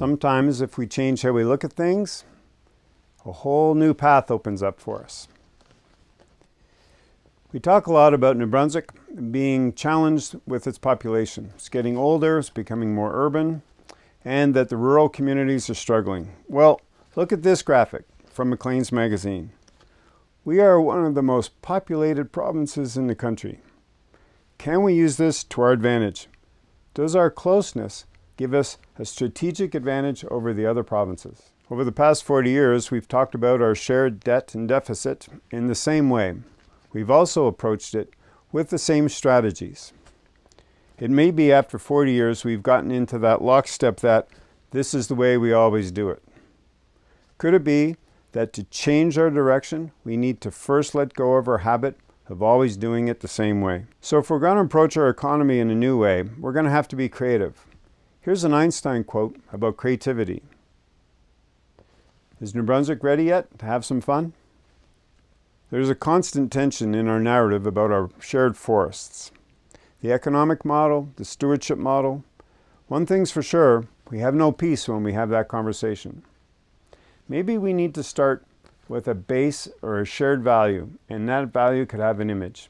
Sometimes if we change how we look at things, a whole new path opens up for us. We talk a lot about New Brunswick being challenged with its population. It's getting older, it's becoming more urban, and that the rural communities are struggling. Well, look at this graphic from Maclean's magazine. We are one of the most populated provinces in the country. Can we use this to our advantage? Does our closeness give us a strategic advantage over the other provinces? Over the past 40 years, we've talked about our shared debt and deficit in the same way. We've also approached it with the same strategies. It may be after 40 years we've gotten into that lockstep that this is the way we always do it. Could it be that to change our direction, we need to first let go of our habit of always doing it the same way? So if we're going to approach our economy in a new way, we're going to have to be creative. Here's an Einstein quote about creativity. Is New Brunswick ready yet to have some fun? There's a constant tension in our narrative about our shared forests. The economic model, the stewardship model. One thing's for sure, we have no peace when we have that conversation. Maybe we need to start with a base or a shared value, and that value could have an image.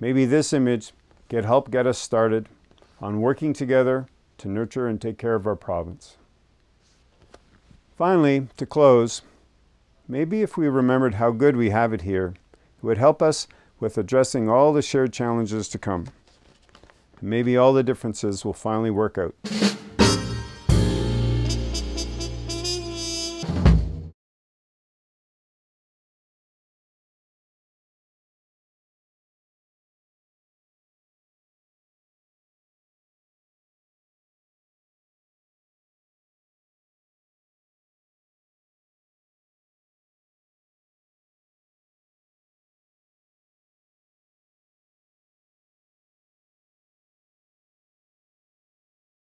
Maybe this image could help get us started on working together to nurture and take care of our province. Finally, to close, Maybe if we remembered how good we have it here, it would help us with addressing all the shared challenges to come. Maybe all the differences will finally work out.